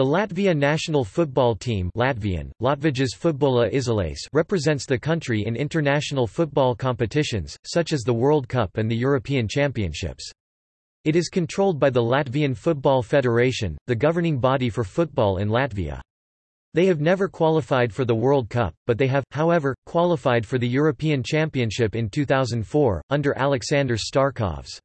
The Latvia national football team Latvian, Latvijas futbola represents the country in international football competitions, such as the World Cup and the European Championships. It is controlled by the Latvian Football Federation, the governing body for football in Latvia. They have never qualified for the World Cup, but they have, however, qualified for the European Championship in 2004, under Alexander Starkovs.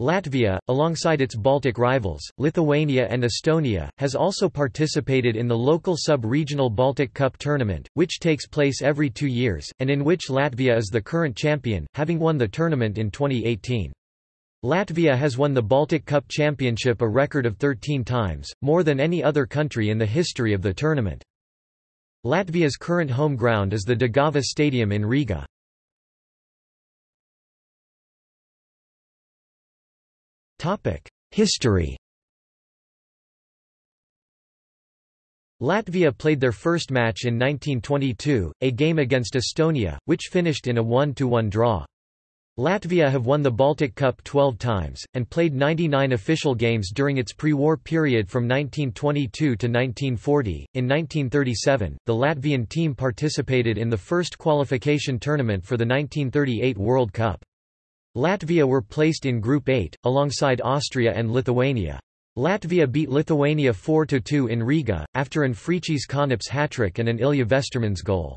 Latvia, alongside its Baltic rivals, Lithuania and Estonia, has also participated in the local sub-regional Baltic Cup tournament, which takes place every two years, and in which Latvia is the current champion, having won the tournament in 2018. Latvia has won the Baltic Cup Championship a record of 13 times, more than any other country in the history of the tournament. Latvia's current home ground is the Daugava Stadium in Riga. History Latvia played their first match in 1922, a game against Estonia, which finished in a 1–1 draw. Latvia have won the Baltic Cup 12 times, and played 99 official games during its pre-war period from 1922 to 1940. In 1937, the Latvian team participated in the first qualification tournament for the 1938 World Cup. Latvia were placed in Group 8, alongside Austria and Lithuania. Latvia beat Lithuania 4–2 in Riga, after an Fričys hat-trick and an Ilja Vestermans goal.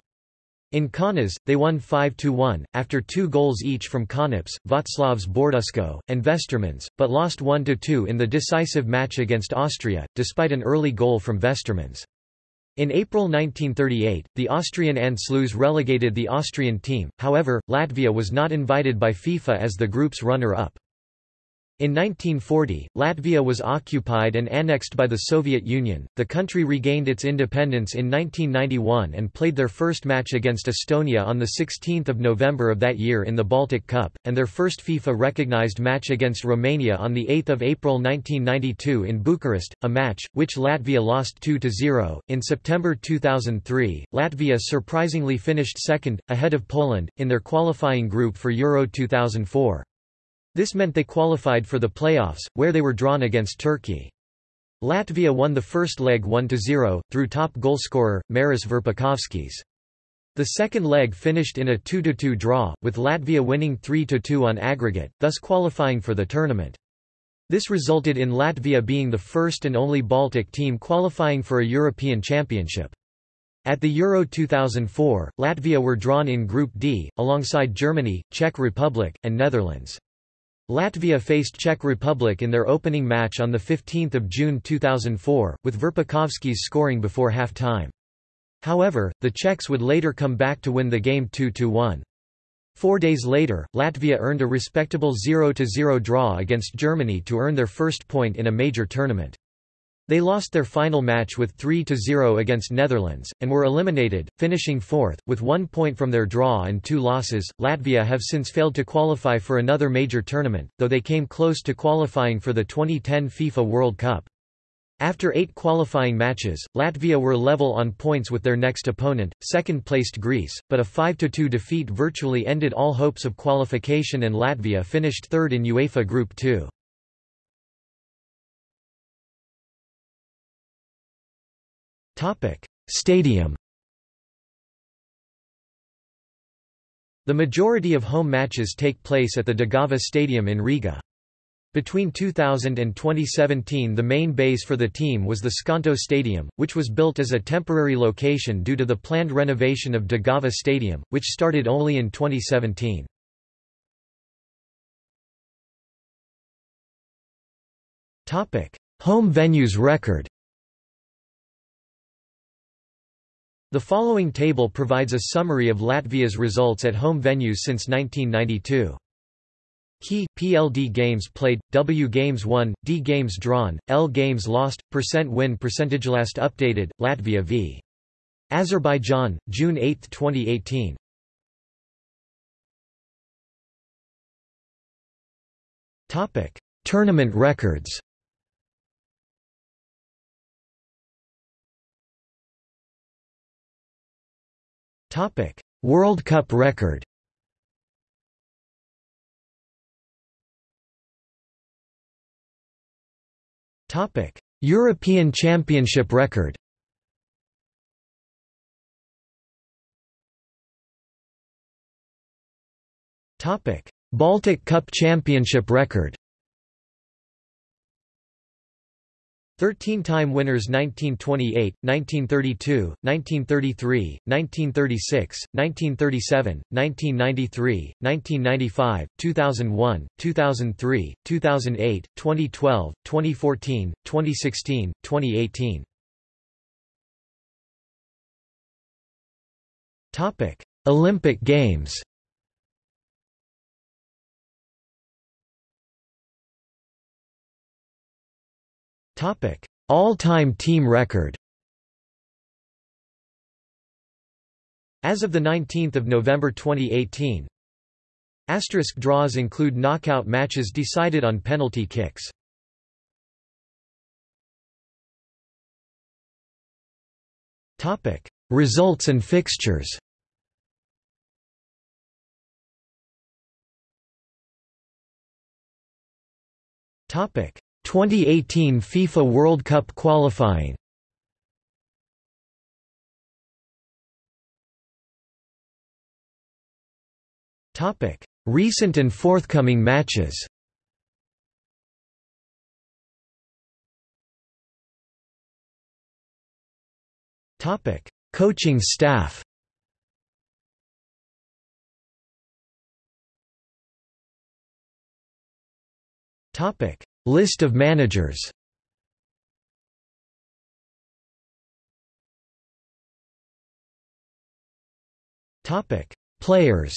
In Kaunas, they won 5–1, after two goals each from Kanaps, Vaclavs Bordusko, and Vestermans, but lost 1–2 in the decisive match against Austria, despite an early goal from Vestermans. In April 1938, the Austrian Anschluss relegated the Austrian team, however, Latvia was not invited by FIFA as the group's runner-up. In 1940, Latvia was occupied and annexed by the Soviet Union. The country regained its independence in 1991 and played their first match against Estonia on the 16th of November of that year in the Baltic Cup, and their first FIFA recognized match against Romania on the 8th of April 1992 in Bucharest, a match which Latvia lost 2-0. In September 2003, Latvia surprisingly finished second ahead of Poland in their qualifying group for Euro 2004. This meant they qualified for the playoffs, where they were drawn against Turkey. Latvia won the first leg 1–0, through top goalscorer, Maris Verpakovskis. The second leg finished in a 2–2 draw, with Latvia winning 3–2 on aggregate, thus qualifying for the tournament. This resulted in Latvia being the first and only Baltic team qualifying for a European Championship. At the Euro 2004, Latvia were drawn in Group D, alongside Germany, Czech Republic, and Netherlands. Latvia faced Czech Republic in their opening match on 15 June 2004, with Verpakovskis scoring before half-time. However, the Czechs would later come back to win the game 2–1. Four days later, Latvia earned a respectable 0–0 draw against Germany to earn their first point in a major tournament. They lost their final match with 3–0 against Netherlands, and were eliminated, finishing fourth, with one point from their draw and two losses. Latvia have since failed to qualify for another major tournament, though they came close to qualifying for the 2010 FIFA World Cup. After eight qualifying matches, Latvia were level on points with their next opponent, second-placed Greece, but a 5–2 defeat virtually ended all hopes of qualification and Latvia finished third in UEFA Group 2. Stadium The majority of home matches take place at the Daugava Stadium in Riga. Between 2000 and 2017 the main base for the team was the Skonto Stadium, which was built as a temporary location due to the planned renovation of Daugava Stadium, which started only in 2017. Home venues record The following table provides a summary of Latvia's results at home venues since 1992. Key, PLD games played, W games won, D games drawn, L games lost, percent win percentage last updated, Latvia v. Azerbaijan, June 8, 2018. Topic: Tournament records. Topic: World Cup record. Topic: European Championship record. Topic: Baltic Cup Championship record 13-time winners 1928, 1932, 1933, 1936, 1937, 1993, 1995, 2001, 2003, 2008, 2012, 2014, 2016, 2018. Topic: Olympic Games. All-time team record As of 19 November 2018 Asterisk draws include knockout matches decided on penalty kicks. Results and fixtures. Topic: 2018 FIFA World Cup qualifying Recent and forthcoming matches. Coaching staff. Topic: List of managers Players.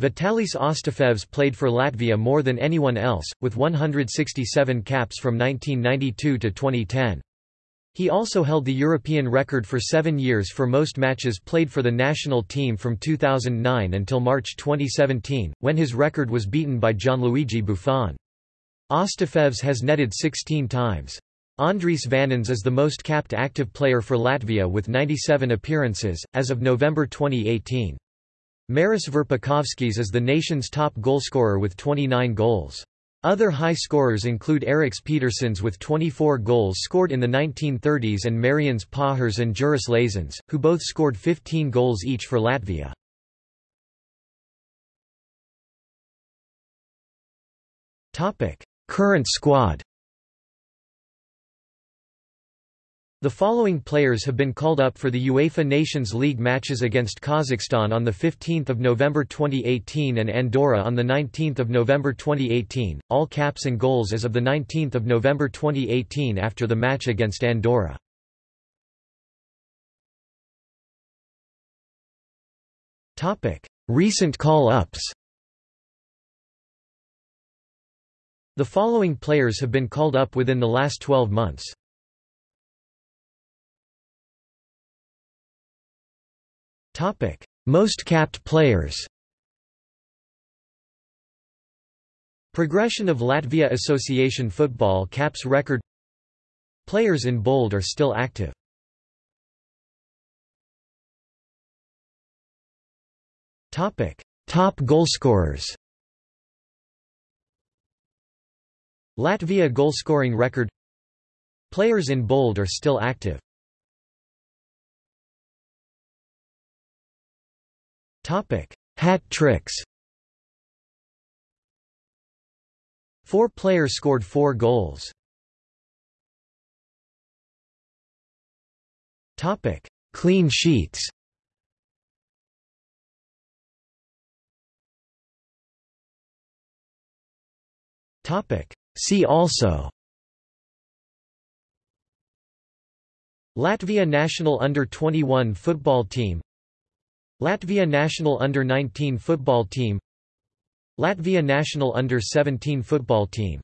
Vitalijs Astafjevs played for Latvia more than anyone else, with 167 caps from 1992 to 2010. He also held the European record for seven years for most matches played for the national team from 2009 until March 2017, when his record was beaten by Gianluigi Buffon. Astafjevs has netted 16 times. Andris Vanins is the most capped active player for Latvia with 97 appearances, as of November 2018. Maris Verpakovskis is the nation's top goalscorer with 29 goals. Other high scorers include Eriks Petersons with 24 goals scored in the 1930s and Marians Pahars and Juris Lazans, who both scored 15 goals each for Latvia. Current squad The following players have been called up for the UEFA Nations League matches against Kazakhstan on 15 November 2018 and Andorra on 19 November 2018, all caps and goals as of 19 November 2018 after the match against Andorra. Recent call-ups The following players have been called up within the last 12 months. Most capped players Progression of Latvia Association Football caps record Players in bold are still active. Topic: Top goalscorers. Latvia goalscoring record Players in bold are still active. Hat tricks. Four players scored four goals. Topic: Clean sheets. Topic: See also. Latvia national under-21 football team Latvia national under-19 football team Latvia national under-17 football team